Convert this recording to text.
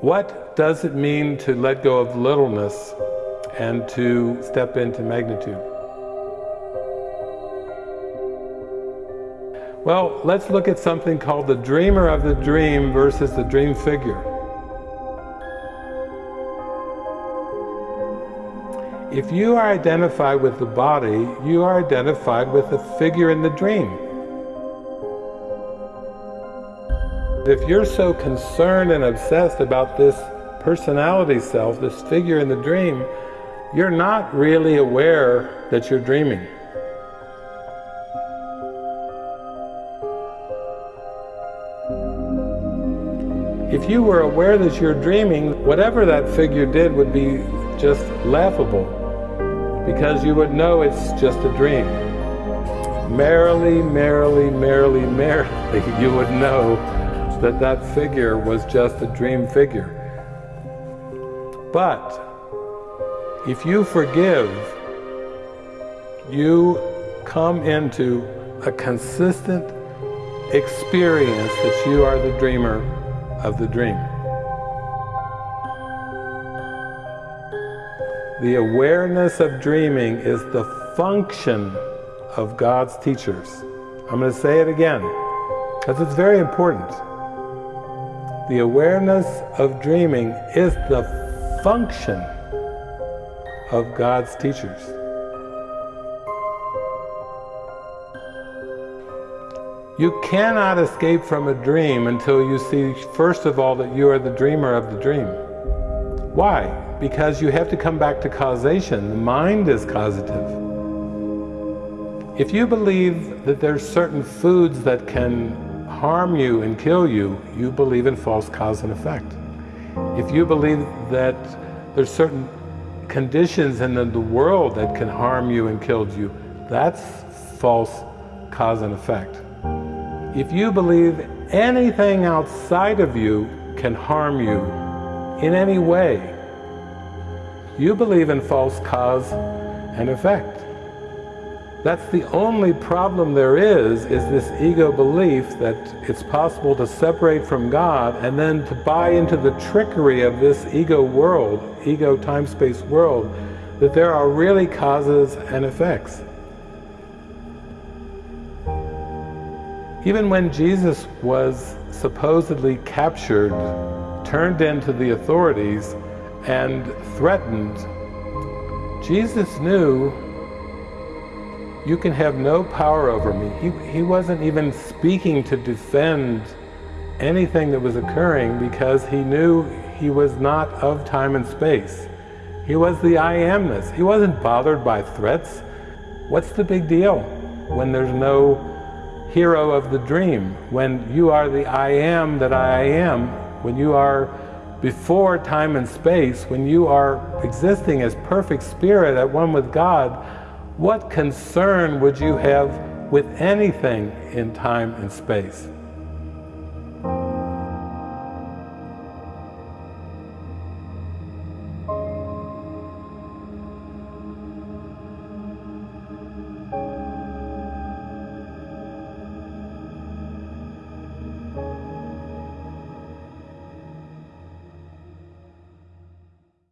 What does it mean to let go of littleness and to step into magnitude? Well, let's look at something called the dreamer of the dream versus the dream figure. If you are identified with the body, you are identified with the figure in the dream. If you're so concerned and obsessed about this personality self, this figure in the dream, you're not really aware that you're dreaming. If you were aware that you're dreaming, whatever that figure did would be just laughable because you would know it's just a dream. Merrily, merrily, merrily, merrily, you would know that that figure was just a dream figure. But if you forgive, you come into a consistent experience that you are the dreamer of the dream. The awareness of dreaming is the function of God's teachers. I'm going to say it again, because it's very important. The awareness of dreaming is the function of God's teachers. You cannot escape from a dream until you see, first of all, that you are the dreamer of the dream. Why? because you have to come back to causation. The mind is causative. If you believe that there's certain foods that can harm you and kill you, you believe in false cause and effect. If you believe that there's certain conditions in the world that can harm you and kill you, that's false cause and effect. If you believe anything outside of you can harm you in any way, you believe in false cause and effect. That's the only problem there is, is this ego belief that it's possible to separate from God and then to buy into the trickery of this ego world, ego time-space world, that there are really causes and effects. Even when Jesus was supposedly captured, turned into the authorities, and threatened, Jesus knew you can have no power over me. He, he wasn't even speaking to defend anything that was occurring because he knew he was not of time and space. He was the I amness. He wasn't bothered by threats. What's the big deal when there's no hero of the dream? When you are the I am that I am, when you are before time and space, when you are existing as perfect spirit at one with God, what concern would you have with anything in time and space?